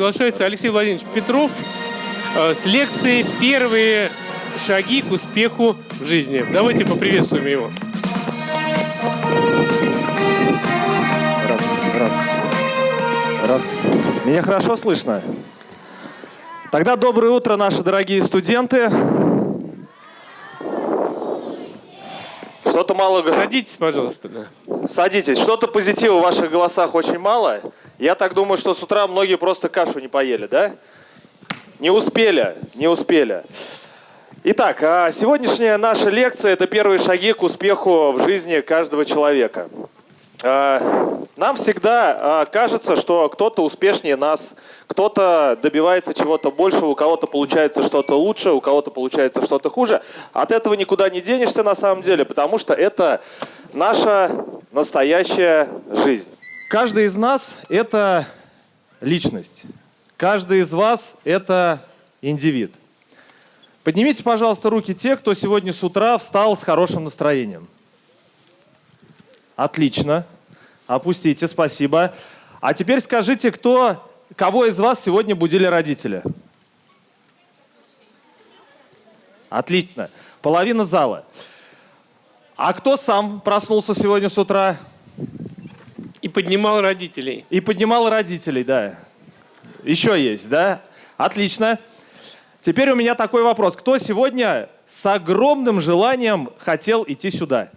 приглашается Алексей Владимирович Петров э, с лекцией «Первые шаги к успеху в жизни». Давайте поприветствуем его. Раз, раз, раз. Меня хорошо слышно? Тогда доброе утро, наши дорогие студенты. Что-то мало... Садитесь, пожалуйста. Да. Садитесь. Что-то позитива в ваших голосах очень мало. Я так думаю, что с утра многие просто кашу не поели, да? Не успели, не успели. Итак, а сегодняшняя наша лекция – это первые шаги к успеху в жизни каждого человека. А, нам всегда а, кажется, что кто-то успешнее нас, кто-то добивается чего-то большего, у кого-то получается что-то лучше, у кого-то получается что-то хуже. От этого никуда не денешься на самом деле, потому что это наша настоящая жизнь. Каждый из нас – это личность. Каждый из вас – это индивид. Поднимите, пожалуйста, руки те, кто сегодня с утра встал с хорошим настроением. Отлично. Опустите, спасибо. А теперь скажите, кто, кого из вас сегодня будили родители? Отлично. Половина зала. А кто сам проснулся сегодня с утра? И поднимал родителей. И поднимал родителей, да. Еще есть, да? Отлично. Теперь у меня такой вопрос. Кто сегодня с огромным желанием хотел идти сюда?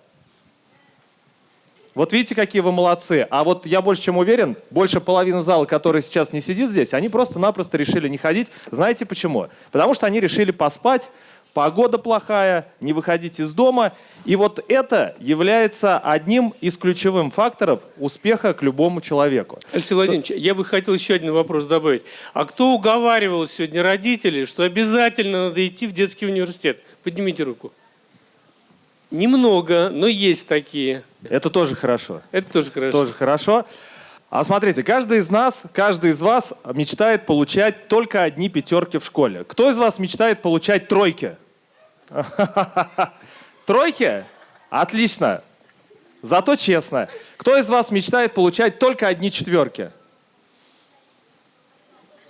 Вот видите, какие вы молодцы. А вот я больше чем уверен, больше половины зала, который сейчас не сидит здесь, они просто-напросто решили не ходить. Знаете почему? Потому что они решили поспать, погода плохая, не выходить из дома. И вот это является одним из ключевых факторов успеха к любому человеку. Алексей Владимирович, То... я бы хотел еще один вопрос добавить. А кто уговаривал сегодня родителей, что обязательно надо идти в детский университет? Поднимите руку. Немного, но есть такие. Это тоже хорошо. Это тоже хорошо. Тоже хорошо. А смотрите, каждый из нас, каждый из вас мечтает получать только одни пятерки в школе. Кто из вас мечтает получать тройки? Тройки? Отлично. Зато честно. Кто из вас мечтает получать только одни четверки?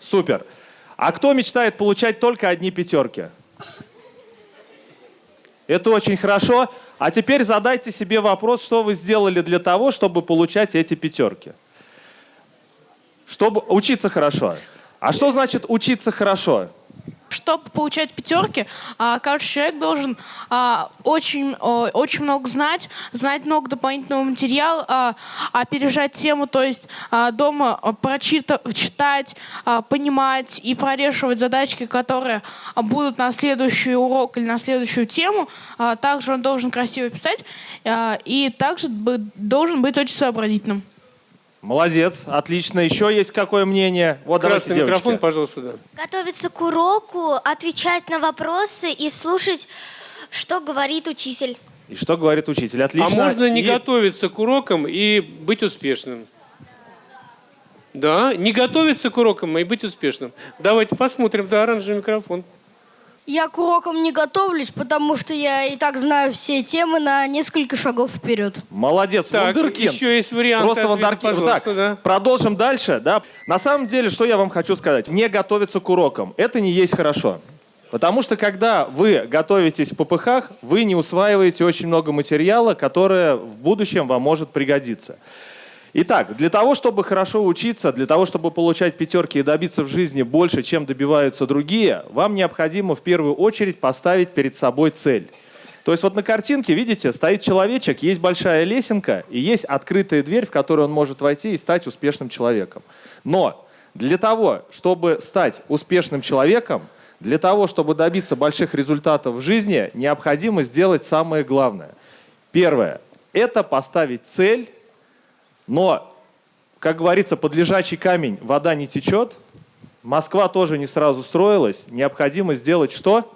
Супер. А кто мечтает получать только одни пятерки? Это очень хорошо. А теперь задайте себе вопрос, что вы сделали для того, чтобы получать эти пятерки. Чтобы учиться хорошо. А что значит учиться хорошо? Чтобы получать пятерки, а, каждый человек должен а, очень, очень много знать, знать много дополнительного материала, а, опережать тему, то есть дома прочитать, читать, понимать и прорешивать задачки, которые будут на следующий урок или на следующую тему. Также он должен красиво писать и также должен быть очень сообразительным. Молодец, отлично. Еще есть какое мнение? Вот Красный давайте, микрофон, пожалуйста. Да. Готовиться к уроку, отвечать на вопросы и слушать, что говорит учитель. И что говорит учитель? Отлично. А можно не и... готовиться к урокам и быть успешным? Да, не готовиться к урокам и быть успешным. Давайте посмотрим, да, оранжевый микрофон. Я к урокам не готовлюсь, потому что я и так знаю все темы на несколько шагов вперед. Молодец, так, вундеркинд. еще есть вариант. Просто вундеркинд. Так, да. продолжим дальше. Да. На самом деле, что я вам хочу сказать. Не готовиться к урокам. Это не есть хорошо. Потому что когда вы готовитесь в ППХ, вы не усваиваете очень много материала, которое в будущем вам может пригодиться. Итак, для того, чтобы хорошо учиться, для того, чтобы получать пятерки и добиться в жизни больше, чем добиваются другие, вам необходимо в первую очередь поставить перед собой цель. То есть вот на картинке, видите, стоит человечек, есть большая лесенка и есть открытая дверь, в которую он может войти и стать успешным человеком. Но для того, чтобы стать успешным человеком, для того, чтобы добиться больших результатов в жизни, необходимо сделать самое главное. Первое – это поставить цель но, как говорится, под лежачий камень вода не течет. Москва тоже не сразу строилась. Необходимо сделать что?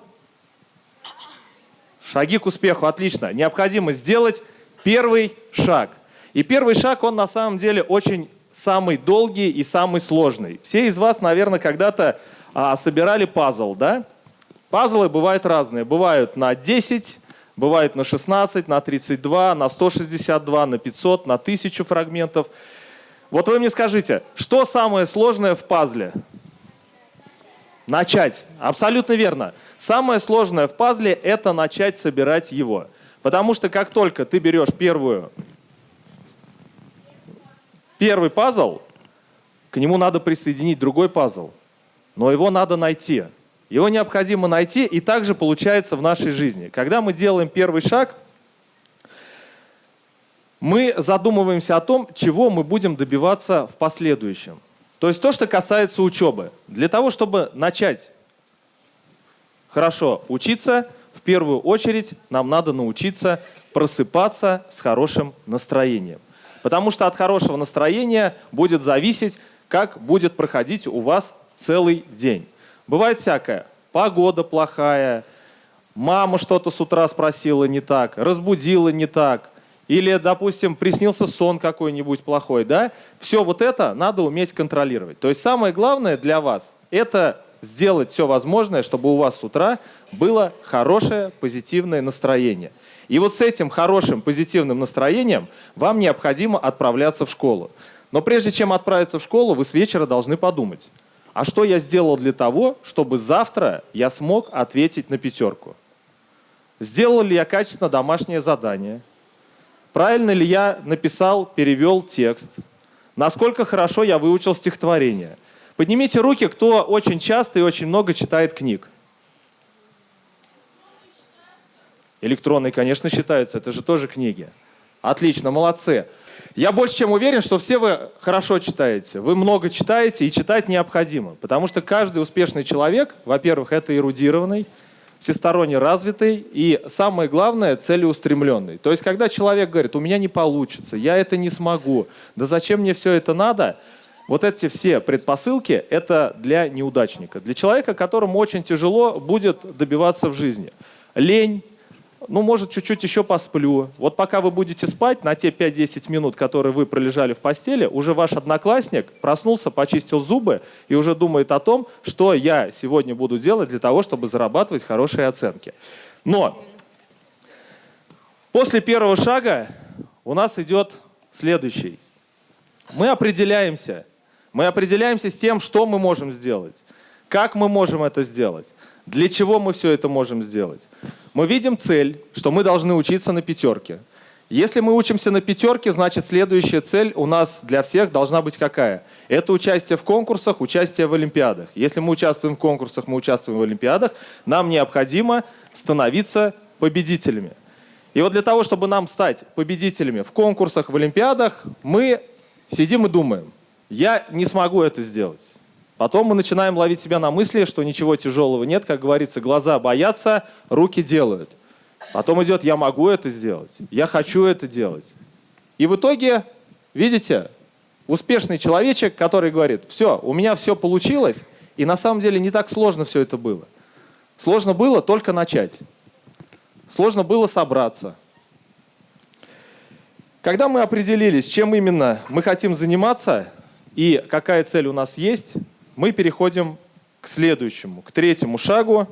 Шаги к успеху, отлично. Необходимо сделать первый шаг. И первый шаг, он на самом деле очень самый долгий и самый сложный. Все из вас, наверное, когда-то а, собирали пазл, да? Пазлы бывают разные. Бывают на 10, Бывает на 16, на 32, на 162, на 500, на 1000 фрагментов. Вот вы мне скажите, что самое сложное в пазле? Начать. Абсолютно верно. Самое сложное в пазле – это начать собирать его. Потому что как только ты берешь первую, первый пазл, к нему надо присоединить другой пазл. Но его надо найти. Его необходимо найти, и также получается в нашей жизни. Когда мы делаем первый шаг, мы задумываемся о том, чего мы будем добиваться в последующем. То есть то, что касается учебы. Для того, чтобы начать хорошо учиться, в первую очередь нам надо научиться просыпаться с хорошим настроением. Потому что от хорошего настроения будет зависеть, как будет проходить у вас целый день. Бывает всякое. Погода плохая, мама что-то с утра спросила не так, разбудила не так, или, допустим, приснился сон какой-нибудь плохой, да? Все вот это надо уметь контролировать. То есть самое главное для вас – это сделать все возможное, чтобы у вас с утра было хорошее позитивное настроение. И вот с этим хорошим позитивным настроением вам необходимо отправляться в школу. Но прежде чем отправиться в школу, вы с вечера должны подумать, а что я сделал для того, чтобы завтра я смог ответить на пятерку? Сделал ли я качественно домашнее задание? Правильно ли я написал, перевел текст? Насколько хорошо я выучил стихотворение? Поднимите руки, кто очень часто и очень много читает книг. Электронные, конечно, считаются, это же тоже книги. Отлично, молодцы. Я больше чем уверен, что все вы хорошо читаете. Вы много читаете, и читать необходимо. Потому что каждый успешный человек, во-первых, это эрудированный, всесторонне развитый и, самое главное, целеустремленный. То есть, когда человек говорит, у меня не получится, я это не смогу, да зачем мне все это надо, вот эти все предпосылки – это для неудачника, для человека, которому очень тяжело будет добиваться в жизни. Лень, ну, может, чуть-чуть еще посплю. Вот пока вы будете спать, на те 5-10 минут, которые вы пролежали в постели, уже ваш одноклассник проснулся, почистил зубы и уже думает о том, что я сегодня буду делать для того, чтобы зарабатывать хорошие оценки. Но после первого шага у нас идет следующий. Мы определяемся. Мы определяемся с тем, что мы можем сделать, как мы можем это сделать. Для чего мы все это можем сделать? Мы видим цель, что мы должны учиться на пятерке. Если мы учимся на пятерке, значит следующая цель у нас для всех должна быть какая? Это участие в конкурсах, участие в олимпиадах. Если мы участвуем в конкурсах, мы участвуем в олимпиадах, нам необходимо становиться победителями. И вот для того, чтобы нам стать победителями в конкурсах, в олимпиадах, мы сидим и думаем, я не смогу это сделать. Потом мы начинаем ловить себя на мысли, что ничего тяжелого нет, как говорится, глаза боятся, руки делают. Потом идет, я могу это сделать, я хочу это делать. И в итоге, видите, успешный человечек, который говорит, все, у меня все получилось, и на самом деле не так сложно все это было. Сложно было только начать. Сложно было собраться. Когда мы определились, чем именно мы хотим заниматься и какая цель у нас есть, мы переходим к следующему, к третьему шагу.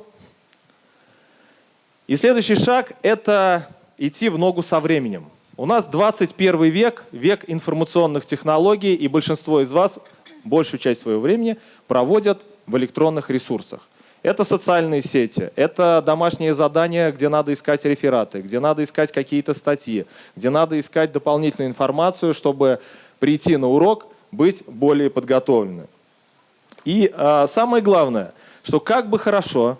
И следующий шаг – это идти в ногу со временем. У нас 21 век, век информационных технологий, и большинство из вас большую часть своего времени проводят в электронных ресурсах. Это социальные сети, это домашние задания, где надо искать рефераты, где надо искать какие-то статьи, где надо искать дополнительную информацию, чтобы прийти на урок, быть более подготовленным. И а, самое главное, что как бы хорошо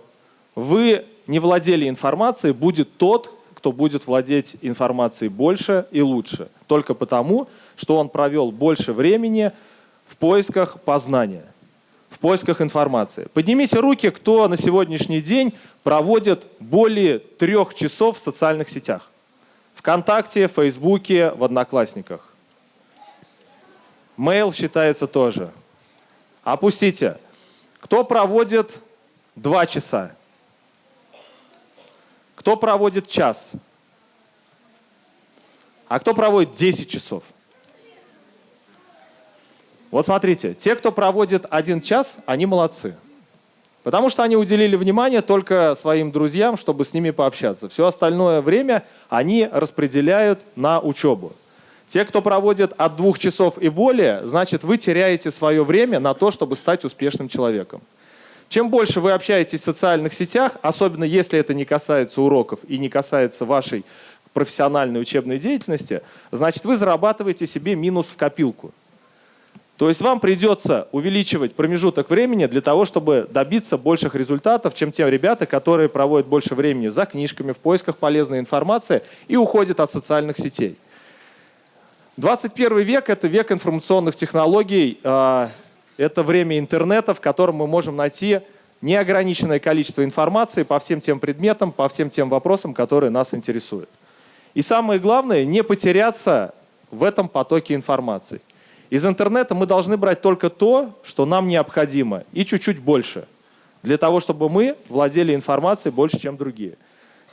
вы не владели информацией, будет тот, кто будет владеть информацией больше и лучше. Только потому, что он провел больше времени в поисках познания, в поисках информации. Поднимите руки, кто на сегодняшний день проводит более трех часов в социальных сетях. Вконтакте, Фейсбуке, в Одноклассниках. Mail считается тоже. Опустите. Кто проводит два часа? Кто проводит час? А кто проводит 10 часов? Вот смотрите, те, кто проводит один час, они молодцы. Потому что они уделили внимание только своим друзьям, чтобы с ними пообщаться. Все остальное время они распределяют на учебу. Те, кто проводит от двух часов и более, значит, вы теряете свое время на то, чтобы стать успешным человеком. Чем больше вы общаетесь в социальных сетях, особенно если это не касается уроков и не касается вашей профессиональной учебной деятельности, значит вы зарабатываете себе минус в копилку. То есть вам придется увеличивать промежуток времени для того, чтобы добиться больших результатов, чем те ребята, которые проводят больше времени за книжками, в поисках полезной информации и уходят от социальных сетей. 21 век – это век информационных технологий, а, это время интернета, в котором мы можем найти неограниченное количество информации по всем тем предметам, по всем тем вопросам, которые нас интересуют. И самое главное – не потеряться в этом потоке информации. Из интернета мы должны брать только то, что нам необходимо, и чуть-чуть больше, для того, чтобы мы владели информацией больше, чем другие.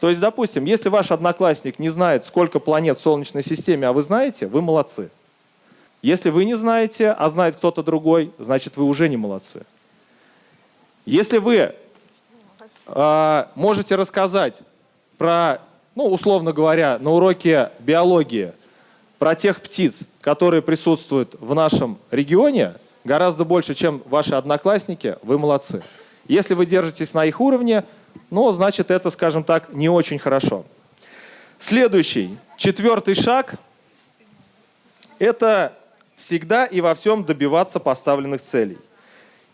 То есть, допустим, если ваш одноклассник не знает, сколько планет в Солнечной системе, а вы знаете, вы молодцы. Если вы не знаете, а знает кто-то другой, значит, вы уже не молодцы. Если вы э, можете рассказать про, ну, условно говоря, на уроке биологии – про тех птиц, которые присутствуют в нашем регионе, гораздо больше, чем ваши одноклассники, вы молодцы. Если вы держитесь на их уровне, ну, значит, это, скажем так, не очень хорошо. Следующий, четвертый шаг – это всегда и во всем добиваться поставленных целей.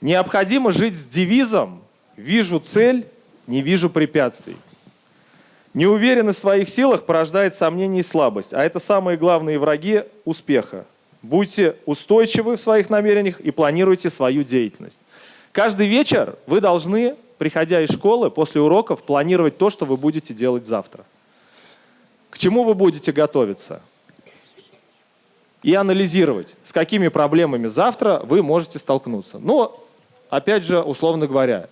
Необходимо жить с девизом «Вижу цель, не вижу препятствий». Неуверенность в своих силах порождает сомнения и слабость, а это самые главные враги успеха. Будьте устойчивы в своих намерениях и планируйте свою деятельность. Каждый вечер вы должны, приходя из школы, после уроков, планировать то, что вы будете делать завтра. К чему вы будете готовиться? И анализировать, с какими проблемами завтра вы можете столкнуться. Но, опять же, условно говоря,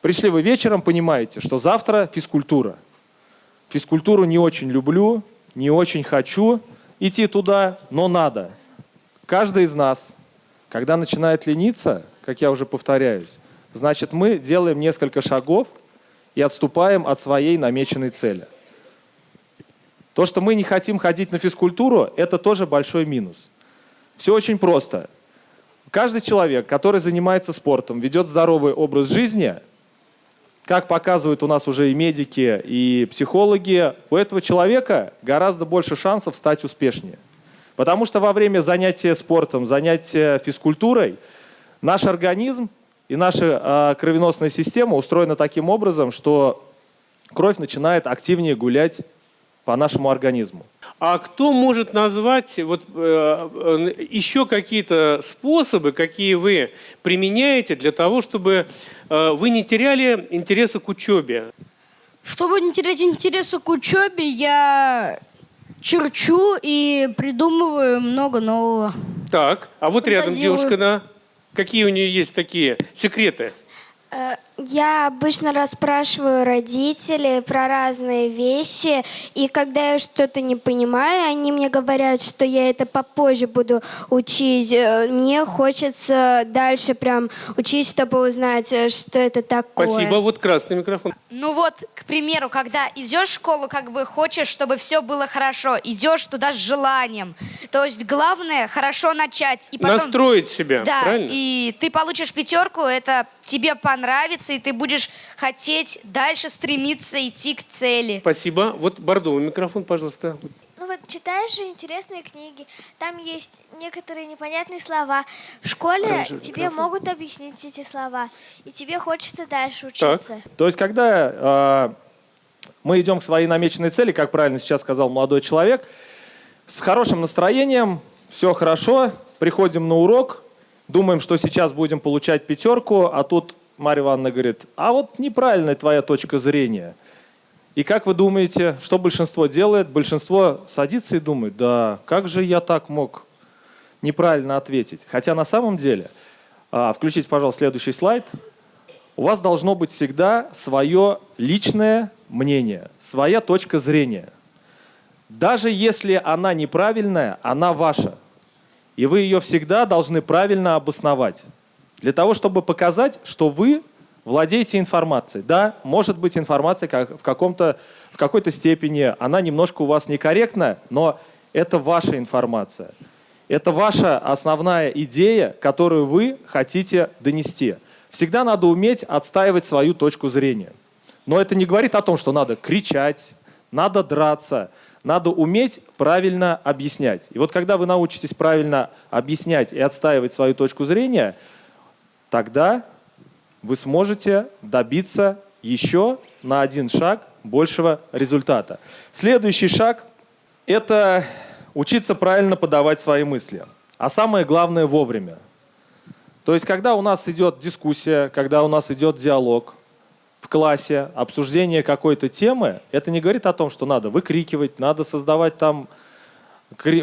пришли вы вечером, понимаете, что завтра физкультура – Физкультуру не очень люблю, не очень хочу идти туда, но надо. Каждый из нас, когда начинает лениться, как я уже повторяюсь, значит мы делаем несколько шагов и отступаем от своей намеченной цели. То, что мы не хотим ходить на физкультуру, это тоже большой минус. Все очень просто. Каждый человек, который занимается спортом, ведет здоровый образ жизни – как показывают у нас уже и медики, и психологи, у этого человека гораздо больше шансов стать успешнее. Потому что во время занятия спортом, занятия физкультурой наш организм и наша э, кровеносная система устроена таким образом, что кровь начинает активнее гулять по нашему организму. А кто может назвать вот, э, э, еще какие-то способы, какие вы применяете для того, чтобы э, вы не теряли интереса к учебе? Чтобы не терять интереса к учебе, я черчу и придумываю много нового. Так, а вот рядом девушка, да? Какие у нее есть такие секреты? Я обычно расспрашиваю родителей про разные вещи, и когда я что-то не понимаю, они мне говорят, что я это попозже буду учить. Э, мне хочется дальше прям учить, чтобы узнать, э, что это такое. Спасибо. Вот красный микрофон. Ну вот, к примеру, когда идешь в школу, как бы хочешь, чтобы все было хорошо, идешь туда с желанием. То есть главное хорошо начать. И потом... Настроить себя, да, правильно? и ты получишь пятерку, это тебе понравится, и ты будешь хотеть дальше стремиться идти к цели. Спасибо. Вот бордовый микрофон, пожалуйста. Ну вот читаешь же интересные книги, там есть некоторые непонятные слова. В школе Оранжевый тебе микрофон. могут объяснить эти слова, и тебе хочется дальше учиться. То есть, когда э, мы идем к своей намеченной цели, как правильно сейчас сказал молодой человек, с хорошим настроением, все хорошо, приходим на урок, думаем, что сейчас будем получать пятерку, а тут Марья Ивановна говорит, а вот неправильная твоя точка зрения. И как вы думаете, что большинство делает? Большинство садится и думает, да как же я так мог неправильно ответить? Хотя на самом деле, а, включите, пожалуйста, следующий слайд, у вас должно быть всегда свое личное мнение, своя точка зрения. Даже если она неправильная, она ваша. И вы ее всегда должны правильно обосновать. Для того, чтобы показать, что вы владеете информацией. Да, может быть информация как в, в какой-то степени, она немножко у вас некорректная, но это ваша информация. Это ваша основная идея, которую вы хотите донести. Всегда надо уметь отстаивать свою точку зрения. Но это не говорит о том, что надо кричать, надо драться, надо уметь правильно объяснять. И вот когда вы научитесь правильно объяснять и отстаивать свою точку зрения, тогда вы сможете добиться еще на один шаг большего результата. Следующий шаг – это учиться правильно подавать свои мысли. А самое главное – вовремя. То есть, когда у нас идет дискуссия, когда у нас идет диалог в классе, обсуждение какой-то темы, это не говорит о том, что надо выкрикивать, надо создавать там,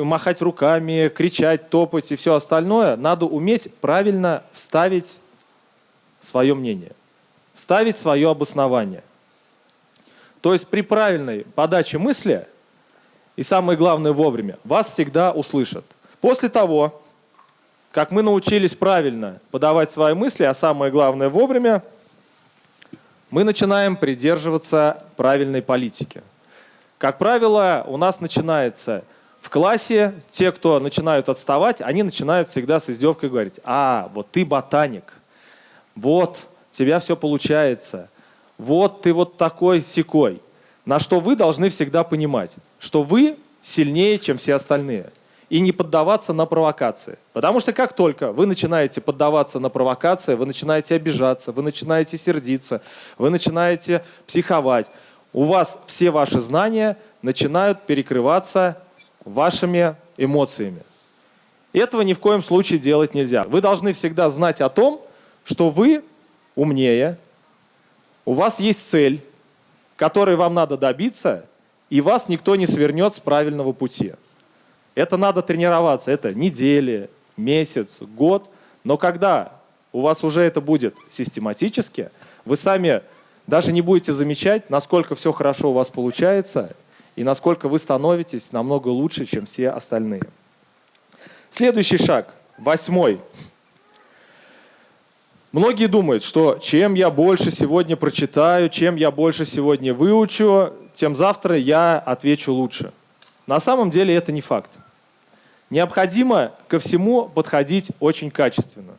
махать руками, кричать, топать и все остальное. Надо уметь правильно вставить свое мнение, вставить свое обоснование. То есть при правильной подаче мысли, и самое главное вовремя, вас всегда услышат. После того, как мы научились правильно подавать свои мысли, а самое главное вовремя, мы начинаем придерживаться правильной политики. Как правило, у нас начинается в классе, те, кто начинают отставать, они начинают всегда с издевкой говорить, а, вот ты ботаник, вот, тебя все получается, вот ты вот такой секой. На что вы должны всегда понимать, что вы сильнее, чем все остальные и не поддаваться на провокации. Потому что как только вы начинаете поддаваться на провокации, вы начинаете обижаться, вы начинаете сердиться, вы начинаете психовать, у вас все ваши знания начинают перекрываться вашими эмоциями. Этого ни в коем случае делать нельзя. Вы должны всегда знать о том, что вы умнее, у вас есть цель, которой вам надо добиться, и вас никто не свернет с правильного пути. Это надо тренироваться, это недели, месяц, год. Но когда у вас уже это будет систематически, вы сами даже не будете замечать, насколько все хорошо у вас получается и насколько вы становитесь намного лучше, чем все остальные. Следующий шаг, восьмой. Многие думают, что чем я больше сегодня прочитаю, чем я больше сегодня выучу, тем завтра я отвечу лучше. На самом деле это не факт. Необходимо ко всему подходить очень качественно.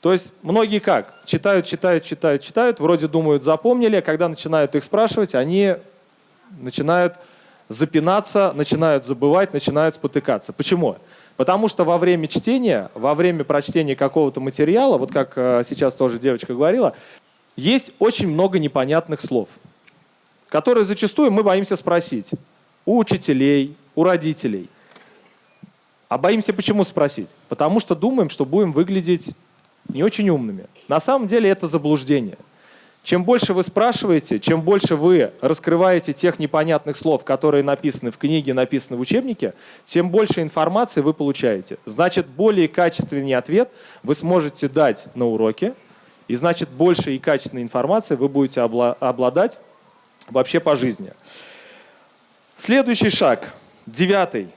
То есть многие как? Читают, читают, читают, читают, вроде думают, запомнили, а когда начинают их спрашивать, они начинают запинаться, начинают забывать, начинают спотыкаться. Почему? Потому что во время чтения, во время прочтения какого-то материала, вот как э, сейчас тоже девочка говорила, есть очень много непонятных слов, которые зачастую мы боимся спросить у учителей, у родителей – а боимся почему спросить? Потому что думаем, что будем выглядеть не очень умными. На самом деле это заблуждение. Чем больше вы спрашиваете, чем больше вы раскрываете тех непонятных слов, которые написаны в книге, написаны в учебнике, тем больше информации вы получаете. Значит, более качественный ответ вы сможете дать на уроке, и значит, больше и качественной информации вы будете обладать вообще по жизни. Следующий шаг, девятый.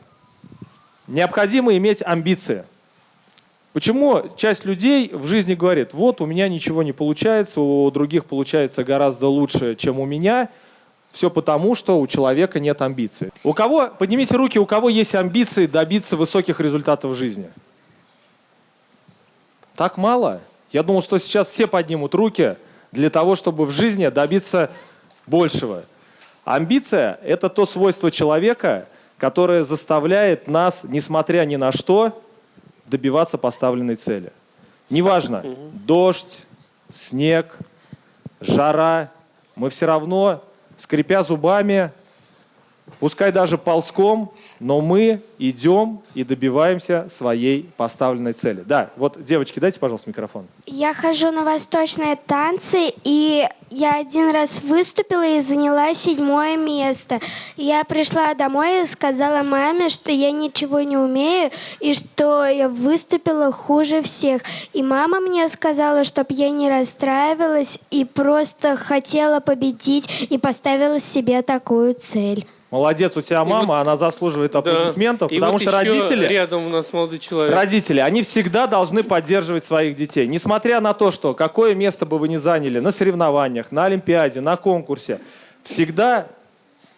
Необходимо иметь амбиции. Почему часть людей в жизни говорит, вот у меня ничего не получается, у других получается гораздо лучше, чем у меня, все потому, что у человека нет амбиций. У кого, поднимите руки, у кого есть амбиции добиться высоких результатов в жизни? Так мало? Я думал, что сейчас все поднимут руки для того, чтобы в жизни добиться большего. Амбиция – это то свойство человека, которая заставляет нас, несмотря ни на что, добиваться поставленной цели. Неважно, дождь, снег, жара, мы все равно, скрипя зубами, Пускай даже ползком, но мы идем и добиваемся своей поставленной цели. Да, вот, девочки, дайте, пожалуйста, микрофон. Я хожу на восточные танцы, и я один раз выступила и заняла седьмое место. Я пришла домой и сказала маме, что я ничего не умею, и что я выступила хуже всех. И мама мне сказала, чтобы я не расстраивалась и просто хотела победить и поставила себе такую цель. Молодец, у тебя мама, вот, она заслуживает аплодисментов, да. потому вот что родители, рядом у нас молодой человек. родители, они всегда должны поддерживать своих детей, несмотря на то, что какое место бы вы ни заняли на соревнованиях, на Олимпиаде, на конкурсе, всегда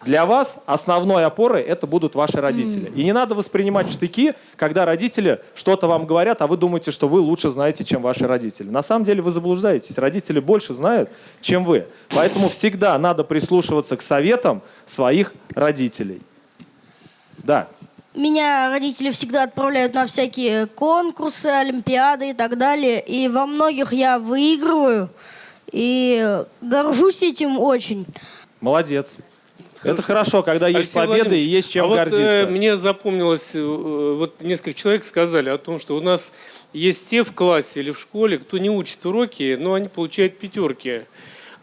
Для вас основной опорой это будут ваши родители. И не надо воспринимать штыки, когда родители что-то вам говорят, а вы думаете, что вы лучше знаете, чем ваши родители. На самом деле вы заблуждаетесь. Родители больше знают, чем вы. Поэтому всегда надо прислушиваться к советам своих родителей. Да. Меня родители всегда отправляют на всякие конкурсы, олимпиады и так далее. И во многих я выигрываю. И горжусь этим очень. Молодец. Это хорошо, когда есть Алексей победы и есть чем а вот, гордиться. э, мне запомнилось, э, вот несколько человек сказали о том, что у нас есть те в классе или в школе, кто не учит уроки, но они получают пятерки.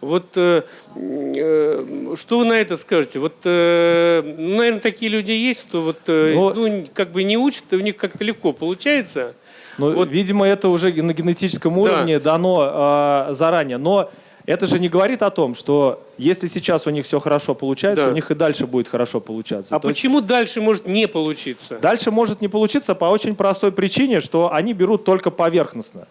Вот э, э, что вы на это скажете? Вот, э, ну, наверное, такие люди есть, что вот, э, Но- ну, как бы не учат, и у них как-то легко получается. Ну, Вот- Видимо, это уже на генетическом Да. уровне дано э, заранее. Но это же не говорит о том, что если сейчас у них все хорошо получается, Да. у них и дальше будет хорошо получаться. А То есть почему дальше может не получиться? Дальше может не получиться по очень простой причине, что они берут только поверхностно.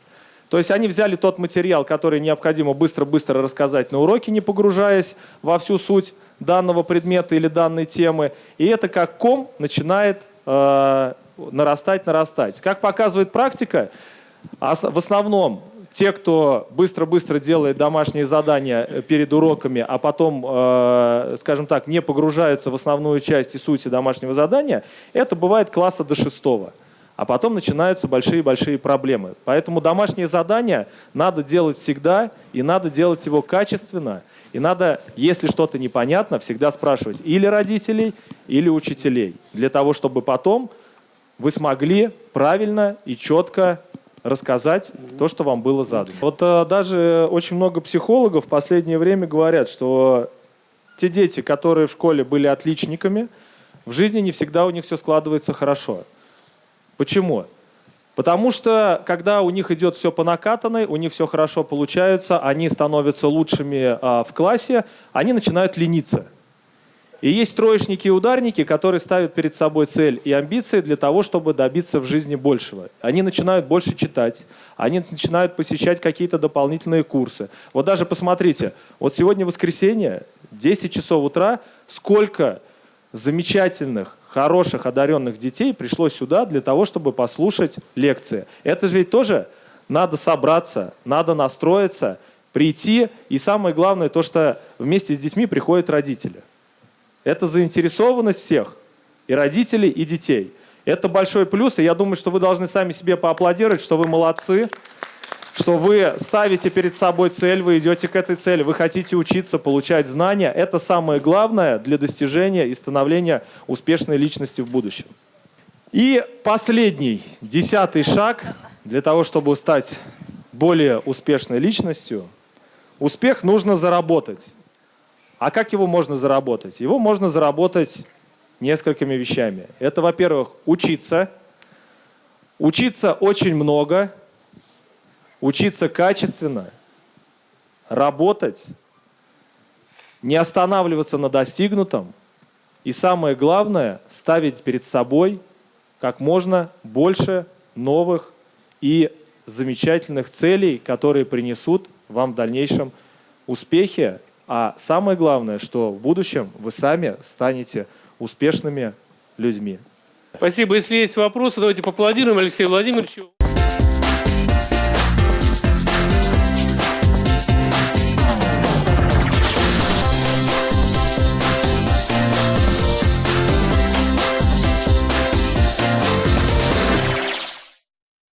То есть они взяли тот материал, который необходимо быстро-быстро рассказать на уроке, не погружаясь во всю суть данного предмета или данной темы. И это как ком начинает э, нарастать, нарастать. Как показывает практика, в основном те, кто быстро-быстро делает домашние задания э, перед уроками, а потом, э, скажем так, не погружаются в основную часть и сути домашнего задания, это бывает класса до шестого. А потом начинаются большие-большие проблемы. Поэтому домашнее задание надо делать всегда, и надо делать его качественно. И надо, если что-то непонятно, всегда спрашивать или родителей, или учителей. Для того, чтобы потом вы смогли правильно и четко рассказать то, что вам было задано. Вот э, даже очень много психологов в последнее время говорят, что те дети, которые в школе были отличниками, в жизни не всегда у них все складывается хорошо. Почему? Потому что, когда у них идет все по накатанной, у них все хорошо получается, они становятся лучшими а, в классе, они начинают лениться. И есть троечники и ударники, которые ставят перед собой цель и амбиции для того, чтобы добиться в жизни большего. Они начинают больше читать, они начинают посещать какие-то дополнительные курсы. Вот даже посмотрите, вот сегодня воскресенье, 10 часов утра, сколько замечательных, хороших, одаренных детей пришло сюда для того, чтобы послушать лекции. Это же ведь тоже надо собраться, надо настроиться, прийти. И самое главное, то, что вместе с детьми приходят родители. Это заинтересованность всех, и родителей, и детей. Это большой плюс, и я думаю, что вы должны сами себе поаплодировать, что вы молодцы, что вы ставите перед собой цель, вы идете к этой цели, вы хотите учиться, получать знания. Это самое главное для достижения и становления успешной личности в будущем. И последний, десятый шаг для того, чтобы стать более успешной личностью. Успех нужно заработать. А как его можно заработать? Его можно заработать несколькими вещами. Это, во-первых, учиться. Учиться очень много. Учиться качественно. Работать. Не останавливаться на достигнутом. И самое главное, ставить перед собой как можно больше новых и замечательных целей, которые принесут вам в дальнейшем успехи, а самое главное, что в будущем вы сами станете успешными людьми. Спасибо. Если есть вопросы, давайте поаплодируем Алексею Владимировичу.